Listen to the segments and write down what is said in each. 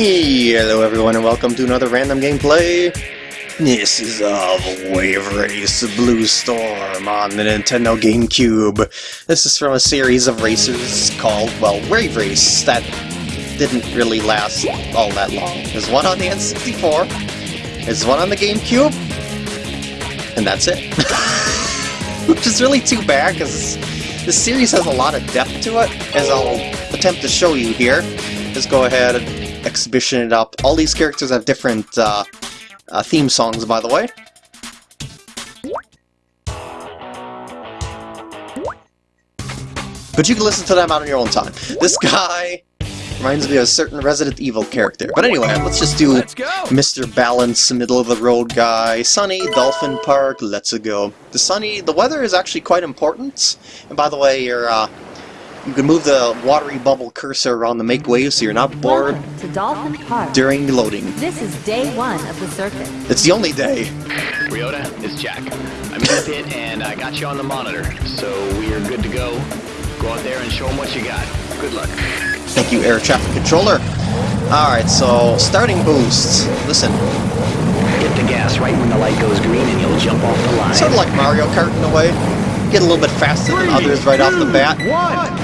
Hello everyone and welcome to another random gameplay. This is of Wave Race Blue Storm on the Nintendo GameCube. This is from a series of races called, well, Wave Race that didn't really last all that long. There's one on the N64, there's one on the GameCube, and that's it. Which is really too bad because this series has a lot of depth to it, as I'll attempt to show you here. Just go ahead and exhibition it up. All these characters have different uh, uh, theme songs, by the way. But you can listen to them out on your own time. This guy reminds me of a certain Resident Evil character. But anyway, let's just do Let's. Mr. Balance, middle-of-the-road guy. Sunny, Dolphin Park, let's go. The sunny, the weather is actually quite important. And by the way, you're, uh, you can move the watery bubble cursor around the make wave so you're not bored Dolphin Park. during loading. This is day one of the circuit. It's the only day. Ryota, it's Jack. I'm in the pit and I got you on the monitor, so we are good to go. Go out there and show them what you got. Good luck. Thank you, air traffic controller. Alright, so starting boost. Listen, Hit the gas right when the light goes green and you'll jump off the line. sort of like Mario Kart in a way. Get a little bit faster than others right off the bat. One.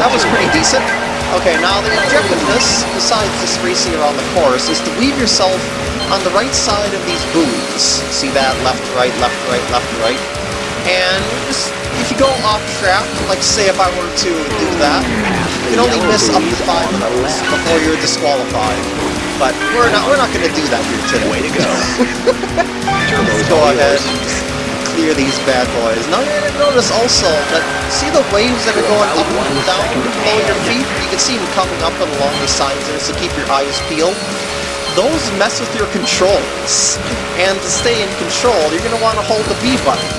That was pretty decent. Okay, now the objective of this, besides just racing around the course, is to weave yourself on the right side of these buoys. See that? Left, right, left, right, left, right. And just, if you go off track, like say if I were to do that, you can only miss up to five of moves before you're disqualified. But we're not we're not gonna do that here today. Way to go. Let's go ahead and clear these bad boys. Now you're gonna notice also that see the waves that are going up and down below see them coming up and along the sides there, so keep your eyes peeled. Those mess with your controls. And to stay in control, you're gonna want to hold the B button.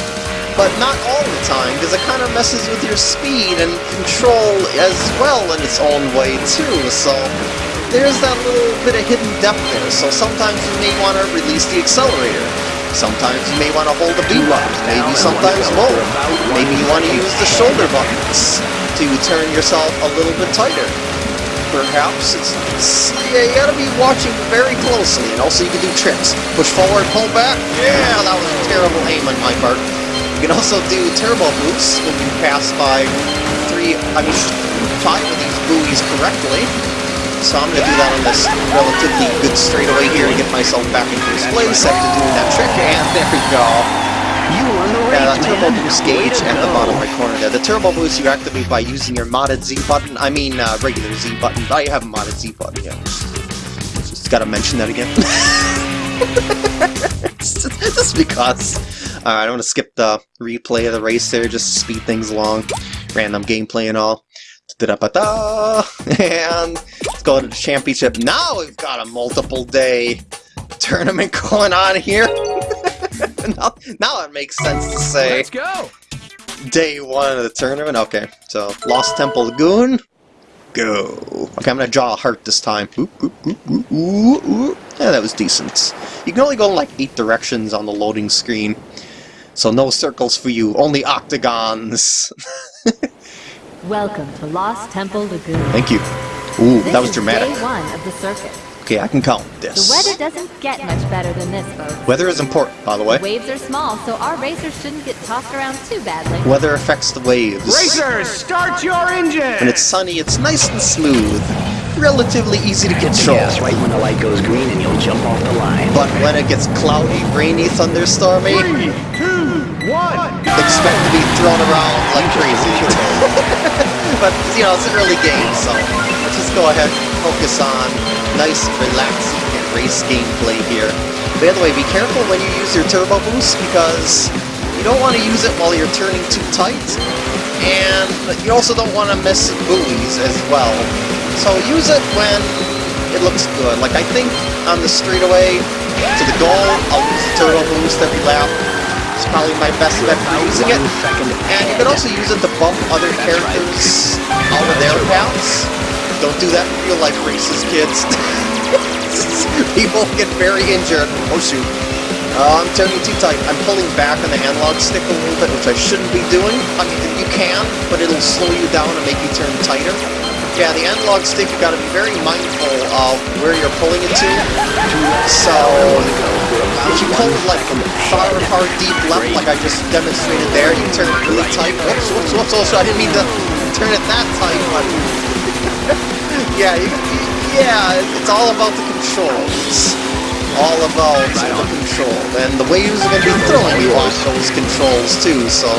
But not all the time, because it kind of messes with your speed and control as well in its own way too, so there's that little bit of hidden depth there, so sometimes you may want to release the accelerator. Sometimes you may want to hold the B button, maybe sometimes both. Maybe you want to use the shoulder buttons to turn yourself a little bit tighter. Perhaps it's, it's yeah, you gotta be watching very closely, and also you can do tricks. Push forward, pull back. Yeah, that was a terrible aim on my part. You can also do turbo boosts when you pass by three, I mean, five of these buoys correctly. So I'm going to do that on this relatively good straightaway here to get myself back in first place after doing that trick, and there we go. You won the race, Yeah, that turbo boost gauge at the bottom right corner there. The turbo boost you activate by using your modded Z button. I mean, uh, regular Z button. I have a modded Z button, yeah. Just gotta mention that again. just, just because. Alright, I'm gonna skip the replay of the race there, just to speed things along. Random gameplay and all. Da-da-ba-da! And let's go to the championship. Now we've got a multiple day tournament going on here. now, now it makes sense to say Let's go. day one of the tournament. Okay, so Lost Temple Lagoon, go. Okay, I'm gonna draw a heart this time. Ooh, ooh, ooh, ooh, ooh, ooh. Yeah, that was decent. You can only go like eight directions on the loading screen, so no circles for you, only octagons. Welcome to Lost Temple Lagoon. Thank you. Ooh, This that was is dramatic. day one of the circuit. Okay, I can count this. The weather doesn't get much better than this, folks. Weather is important, by the way. Waves are small, so our racers shouldn't get tossed around too badly. Weather affects the waves. Racers, start your engine. When it's sunny, it's nice and smooth. Relatively easy to control. gas right when the light goes green and you'll jump off the line. But when it gets cloudy, rainy, thunderstormy, Three, two, one. expect to be thrown around like crazy. but, you know, it's an early game, so let's just go ahead and focus on nice, relaxing and race gameplay here. By the way, be careful when you use your turbo boost because you don't want to use it while you're turning too tight, and you also don't want to miss buoys as well. So use it when it looks good. Like I think on the straightaway to the goal, I'll use the turbo boost every lap. It's probably my best bet for using it. And you can also use it to bump other characters out of their paths. Don't do that in real life races, kids. People get very injured. Oh shoot. Uh, I'm turning too tight. I'm pulling back on the analog stick a little bit, which I shouldn't be doing. I mean, you can, but it'll slow you down and make you turn tighter. Yeah, the analog stick, you gotta be very mindful of where you're pulling it to. So, if you pull it like far, far deep left, like I just demonstrated there, you turn it really tight. Whoops, whoops, whoops, also, I didn't mean to turn it that tight, but... yeah, you, yeah, it's all about the controls. All about the control. And the waves are going to be throwing you off those controls too, so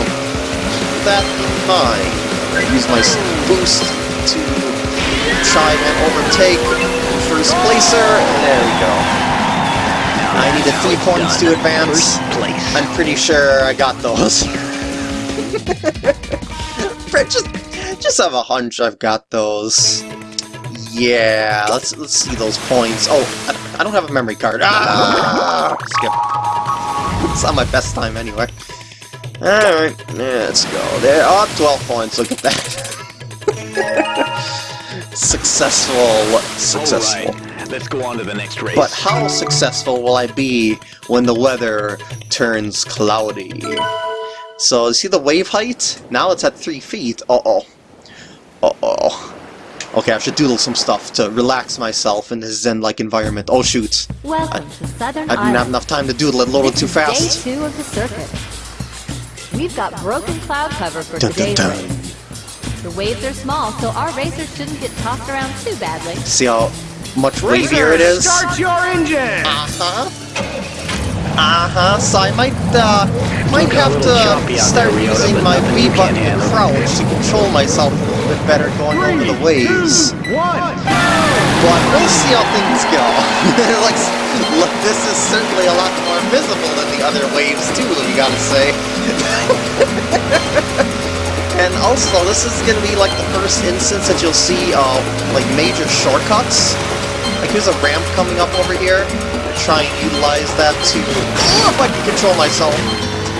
keep that in mind. I use my boost to try and overtake first placer, and there we go. I needed three points to advance. I'm pretty sure I got those. just, just have a hunch I've got those. Yeah, let's let's see those points. Oh, I, I don't have a memory card. Ah, skip. It's not my best time anyway. Alright, let's go. There are oh, 12 points, look at that. successful, successful. Right, let's go on to the next race. But how successful will I be when the weather turns cloudy? So, you see the wave height? Now it's at 3 feet. Uh-oh. Uh-oh. Okay, I should doodle some stuff to relax myself in this zen-like environment. Oh shoot. Welcome I, to Southern I didn't have enough time to doodle it, loaded too fast. day two of the circuit. We've got broken cloud cover for dun, today's dun, dun. race. The waves are small, so our racers shouldn't get tossed around too badly. See how much wavier it is? start your engine! Uh-huh. Uh-huh, so I might, uh, might have to start using my B button and crouch to control myself a little bit better going Three, over the waves. Two, one. But we'll see how things go. like, look, this is certainly a lot more visible than the other waves, too, you gotta say. and also, this is gonna be like the first instance that you'll see, uh, like, major shortcuts. Like, here's a ramp coming up over here I try and utilize that to, oh, if I can control myself,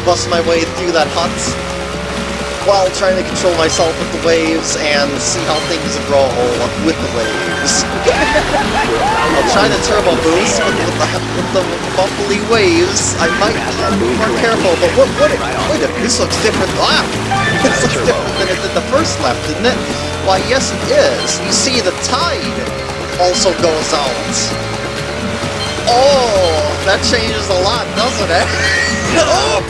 bust my way through that hut while trying to control myself with the waves and see how things roll with the waves. I'll try to turbo boost, with the, with the bumpy waves, I might be more careful, but what, what, wait a this looks different, ah! This looks different than it did the first lap, didn't it? Why, yes it is. You see, the tide also goes out. Oh, that changes a lot, doesn't it? oh!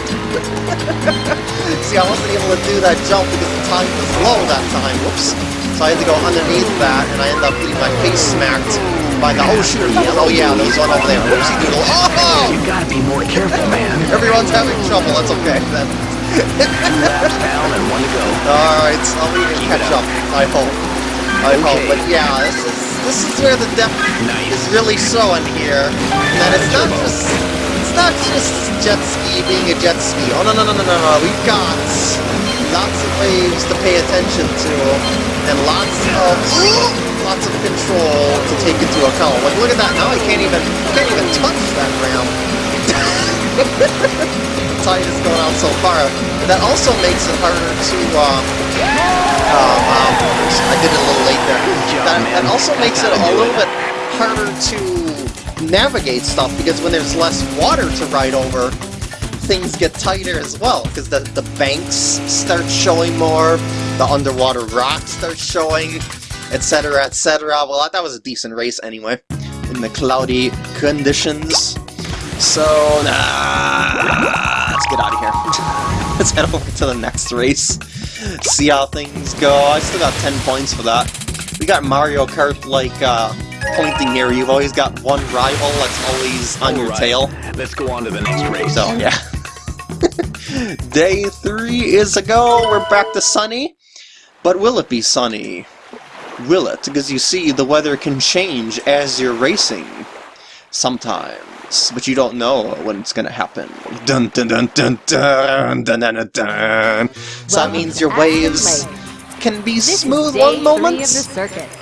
See, I wasn't able to do that jump because the time was low that time. Whoops. So I had to go underneath that, and I ended up getting my face smacked by the... Oh, shoot! Oh, yeah, there's one over there. Whoopsie doodle. Oh! You gotta be more careful, man. Everyone's having trouble. That's okay, then. Two laps down and one to go. Alright, I'll even catch up, I hope. I okay. hope, but yeah, this is this is where the depth nice. is really showing here. That it's not just it's not just jet ski being a jet ski. Oh no no no no no no. We've got lots of waves to pay attention to and lots of lots of control to take into account. Like look at that now I can't even can't even touch that ramp. tide is going out so far. That also makes it harder to um, um, um, I did it a little late there. That, that also makes it a little bit harder to navigate stuff because when there's less water to ride over, things get tighter as well because the, the banks start showing more, the underwater rocks start showing, etc, etc. Well, that was a decent race anyway, in the cloudy conditions. So, nah, let's get out of here. let's head over to the next race. See how things go. I still got 10 points for that. We got Mario Kart, like, uh, pointing here. You've always got one rival that's always on All your right. tail. Let's go on to the next race. So, yeah. Day three is a go. We're back to sunny. But will it be sunny? Will it? Because you see, the weather can change as you're racing. Sometimes but you don't know when it's gonna happen. Dun dun dun dun dun dun dun dun. dun. So that means your waves can be this smooth one moment,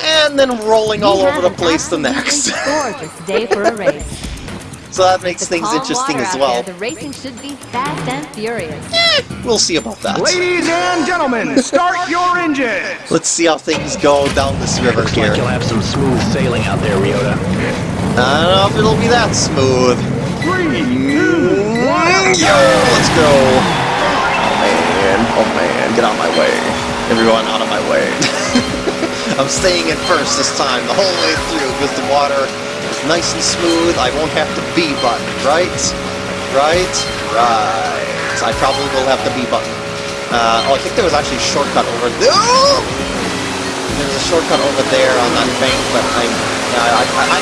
and then rolling we all over the place the next. so that makes things interesting as well. There, the racing should be fast and furious. Eh, we'll see about that. Ladies and gentlemen, start your engines. Let's see how things go down this river Looks. Like you'll have some smooth sailing out there, Ryota. I don't know if it'll be that smooth. Three, two, one, Yo, let's go! Oh man, oh man, get out of my way. Everyone out of my way. I'm staying in first this time, the whole way through, because the water is nice and smooth. I won't have to B button, right? Right? Right. I probably will have the B button. Uh, oh, I think there was actually a shortcut over there. There's a shortcut over there on that bank, but I, yeah, I, I, I,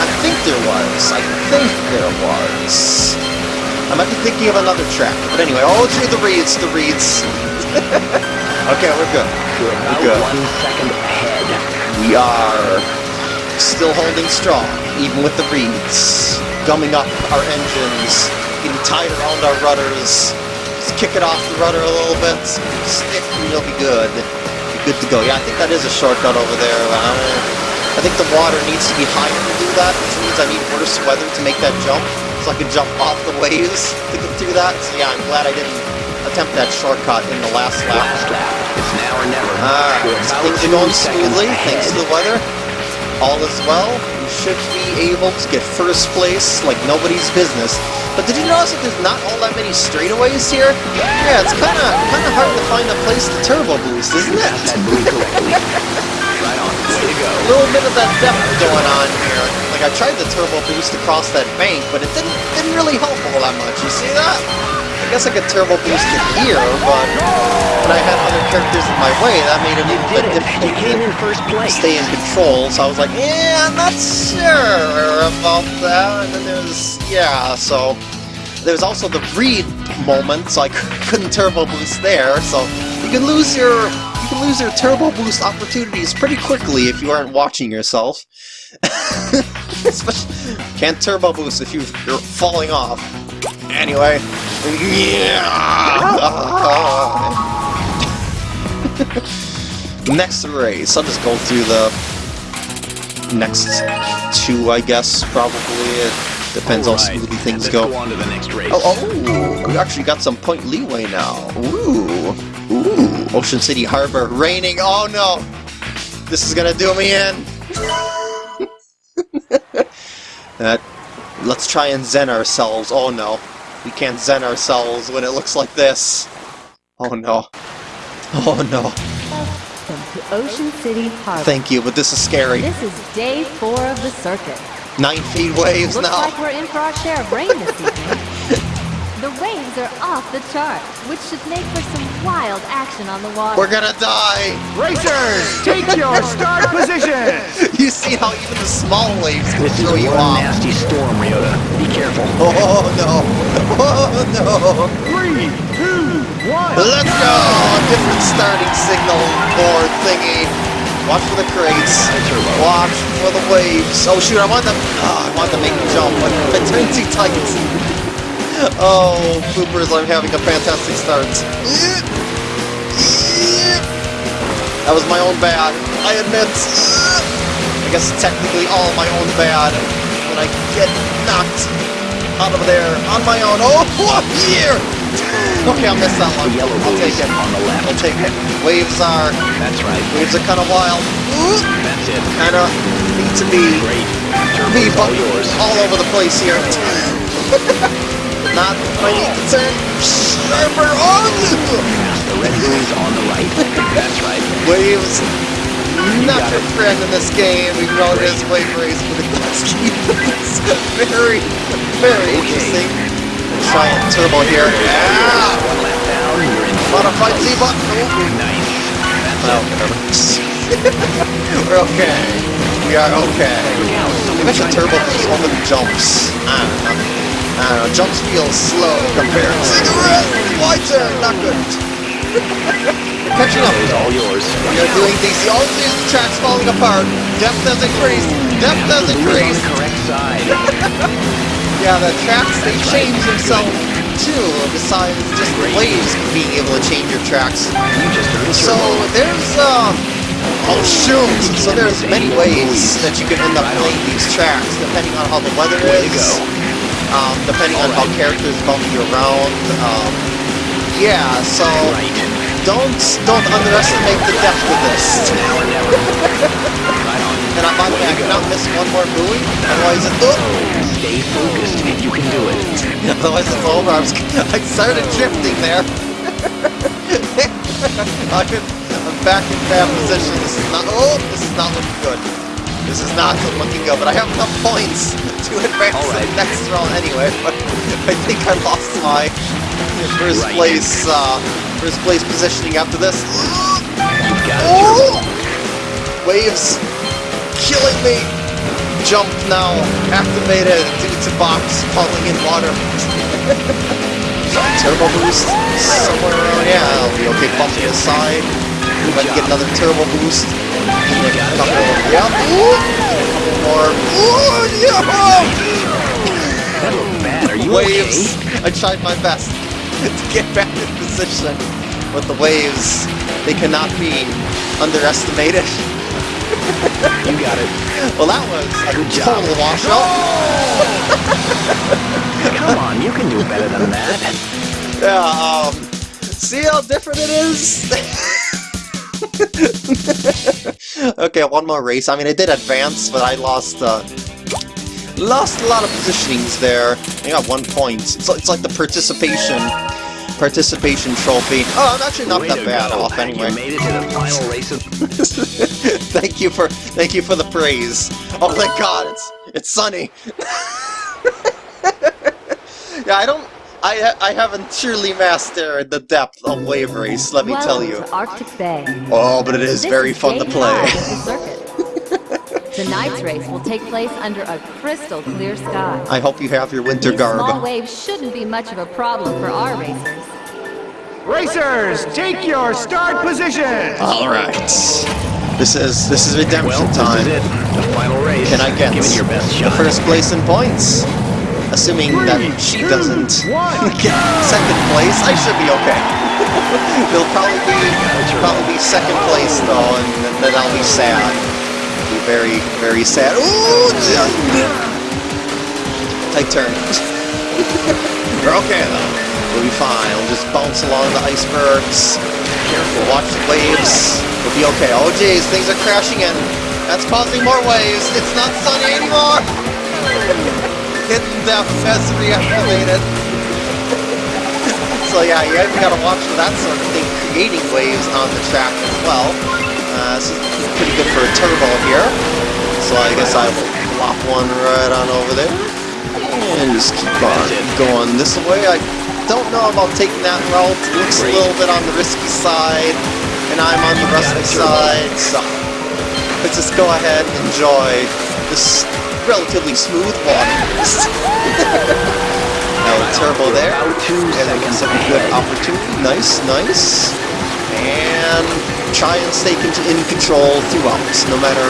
I think there was. I think there was. I might be thinking of another track, but anyway, all through the reeds, the reeds. okay, we're good. You're about Good. one second ahead. We are still holding strong, even with the reeds. Gumming up our engines, getting tied around our rudders. Just kick it off the rudder a little bit, stick, and you'll be good. Be good to go. Yeah, I think that is a shortcut over there. I think the water needs to be higher to do that, which means I need worse weather to make that jump, so I can jump off the waves to get through that. So yeah, I'm glad I didn't attempt that shortcut in the last lap. Last lap. It's now or never. Alright, so things are going smoothly, thanks to the weather. All is well. We should be able to get first place like nobody's business. But did you notice that there's not all that many straightaways here? Yeah, it's kind of kind of hard to find a place to turbo boost, isn't it? go. A little bit of that depth going on here. Like I tried the turbo boost across that bank, but it didn't didn't really help all that much. You see that? I guess I could turbo boost it here, but when I had other characters in my way, that made it a little bit. You difficult came to in first place. stay in control. So I was like, yeah, I'm not sure about that. And then there's yeah, so there's also the read moment, so I couldn't turbo boost there. So you can lose your you can lose your turbo boost opportunities pretty quickly if you aren't watching yourself. Can't turbo boost if you- you're falling off. Anyway, yeah. next race, I'll just go through the next two, I guess. Probably it depends how smoothly things go. go on to the next race. Oh, oh, we actually got some point leeway now. Ooh. Ocean City Harbor raining. Oh no, this is gonna do me in. that. Uh, let's try and zen ourselves. Oh no, we can't zen ourselves when it looks like this. Oh no. Oh no. Welcome to Ocean City Harbor. Thank you, but this is scary. This is day four of the circuit. Nine feet waves Looks now. like we're in for our share of rain this evening. the waves are off the chart, which should make for some wild action on the water. We're gonna die. Racers, take your start position! You see how even the small waves can This is throw you one off. nasty storm, Ryota. Be careful. Oh no! Oh no! Three, two, one. Let's go! Different starting signal board thingy. Watch for the crates. Watch for the waves. Oh shoot! I want them. Oh, I want to make the jump, but it turns too tight. Oh, poopers! I'm having a fantastic start. That was my own bad. I admit. I guess technically all my own bad. When I get knocked out of there on my own. Oh, what here? Okay, I'll miss that one. Yellow I'll take it. on the left. I'll take it. Waves are That's right. waves are kind of wild. That's it. Kind of need to be Great. Turbo's all yours. all over the place here. Not to turn sharper on. The red buoy's on the right. That's right. Waves. Not your it. friend in this game, even though it is wave race, but it does keep things very, very interesting. Try and turbo here. Yeah! One lap down. Ah! You're in. Modified Z button. Oh, Nice. whatever. We're okay. We are okay. I should turbo boost over the jumps. I don't know. I don't know. Jumps feel slow compared to the rest. Wide turn, not good. Catching up It's all yours. We are doing these. Oh, these tracks falling apart. Depth has increased. Depth has Buoy's on increased. the correct side. Yeah, the tracks, they change themselves too, besides just the waves being able to change your tracks. You just So there's, um, oh shoot! So there's many ways that you can end up playing these tracks, depending on how the weather Way to is. Um, depending on how characters bump you around. Um, yeah, so Right. don't don't underestimate the depth of this. Now or never. right. And I, by the way, I cannot miss one more buoy, otherwise it, oh, Stay focused. You can do it. otherwise it's over. I, was, I started drifting there. I'm back in bad position. This is not. Oh, this is not looking good. This is not looking good. But I have enough points to advance to the next round anyway. But I think I lost my first Right. place. Uh, first place positioning after this. You got it, Oh! Waves killing me. Jump now activated due to box falling in water. turbo boost somewhere around. Yeah, I'll be okay. Bump to the side. Can get another turbo boost. And then a couple of, yeah. Ooh, more. Ooh. That looked bad. Are you Waves. I tried my best to get back in position. But the waves, they cannot be underestimated. You got it. Well, that was a Good job. total washout. Come on, you can do better than that. Yeah, um, see how different it is? Okay, one more race. I mean, I did advance, but I lost, uh, lost a lot of positionings there. I got one point. It's, it's like the participation, participation trophy. Oh, I'm actually not Way that bad go. off anyway. You made it to the final race of... thank you for, thank you for the praise. Oh my god, it's, it's sunny. yeah, I don't, I, ha- I haven't truly mastered the depth of wave race, let me tell you. to Arctic Bay. Oh, but it is This very is fun to day play. five of the circuit. Tonight's race will take place under a crystal clear sky. I hope you have your winter These small waves shouldn't be much of a problem for our racers. Racers, take your start positions. All right. This is this is redemption Well, time. this is it. The final race. Can I get Give it your best the first place in points? Assuming that she doesn't get second place, I should be okay. It'll probably be probably be second place though, and then I'll be sad. I'll Be very very sad. Ooh, tight turn. We're okay though. We'll be fine. We'll just bounce along the icebergs. Careful. Watch the waves. We'll be okay. Oh jeez, things are crashing in. That's causing more waves. It's not sunny anymore. Hidden depth has reactivated. so yeah, you gotta watch for that sort of thing, creating waves on the track as well. Uh, this is pretty good for a turbo here. So I guess I will plop one right on over there. And just keep on going this way. I don't know about taking that route. It looks a little bit on the risky side. And I'm on the rusty side, so let's just go ahead and enjoy this relatively smooth water. now turbo there. And seconds some good opportunity. Nice, nice. And try and stay in control throughout, no matter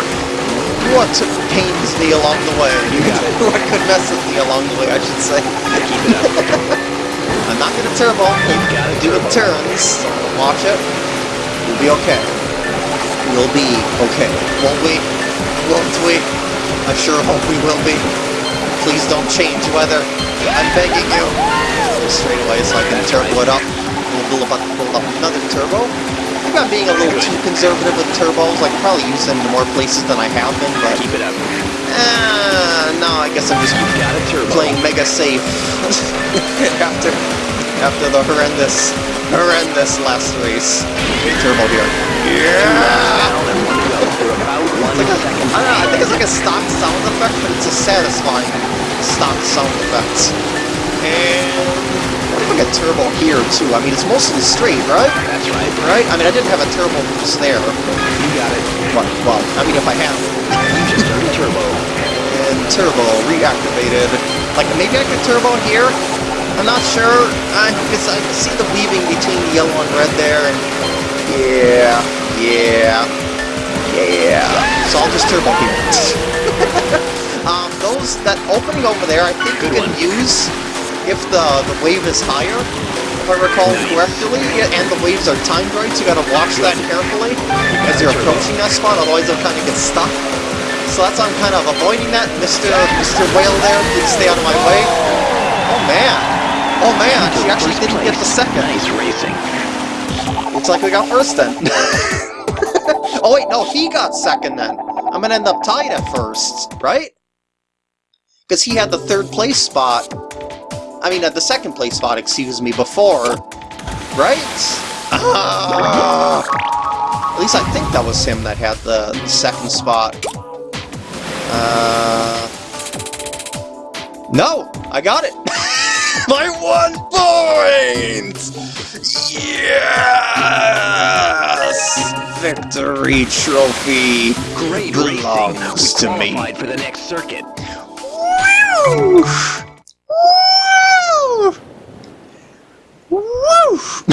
what pains me along the way. You got it. what could mess with me along the way, I should say. Keep it up. I'm not gonna turbo. You gotta do it turns. Watch it. We'll be okay. We'll be okay. Won't we? Won't we? I sure hope we will be. Please don't change weather. I'm begging you. Straight away so I can turbo it up. We'll build up, build up another turbo. I think I'm being a little too conservative with turbos. I could probably use them in more places than I have been, but Keep it up. uh, no, I guess I'm just Got a turbo. playing mega safe after after the horrendous horrendous last race. Turbo here. Yeah. About one like second. I don't know, I think it's like a stock sound effect, but it's a satisfying stock sound effect. And what if I get turbo here too? I mean, it's mostly straight, right? That's right. Right? I mean, I didn't have a turbo boost there. You got it. What? Well, I mean, if I have. You just turned turbo. and turbo reactivated. Like maybe I could turbo here. I'm not sure. I because I can see the weaving between the yellow and red there, and yeah, yeah, yeah. So I'll just turbo here. um, those that opening over there, I think you can use if the the wave is higher. If I recall correctly, and the waves are timed right, so you gotta watch that carefully as you're approaching that spot, otherwise they'll kind of get stuck. So that's why I'm kind of avoiding that, Mr. Mr. Whale there. Please stay out of my way. Oh man. Oh man, she actually didn't get the second. Nice racing. Looks like we got first then. oh wait, no, he got second then. I'm gonna end up tied at first, right? Because he had the third place spot. I mean, at the second place spot, excuse me, before. Right? Ah. At least I think that was him that had the second spot. Uh... No! I got it! My one point! Yes! Victory trophy Great belongs to me. for the next circuit. Woo! Woo! Woo!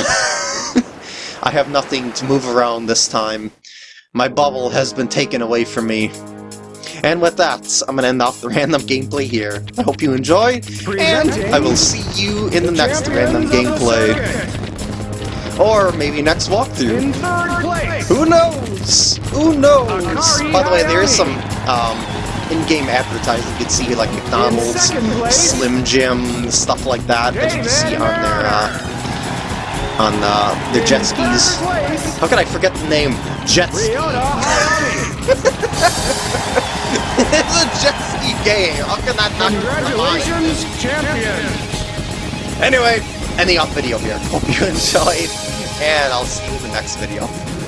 I have nothing to move around this time. My bubble has been taken away from me. And with that, I'm gonna end off the random gameplay here. I hope you enjoy, and I will see you in the next random gameplay. Or maybe next walkthrough. In third place. Who knows? Who knows? Akari By the way, there is some um, in-game advertising you can see, like McDonald's. Slim Jim, stuff like that that you can see on their uh, on uh, their jet skis. How could I forget the name? Jet ski. It's a jet ski game. How can that not? Congratulations, champion. Anyway, ending off video here. Hope you enjoyed, and I'll see you in the next video.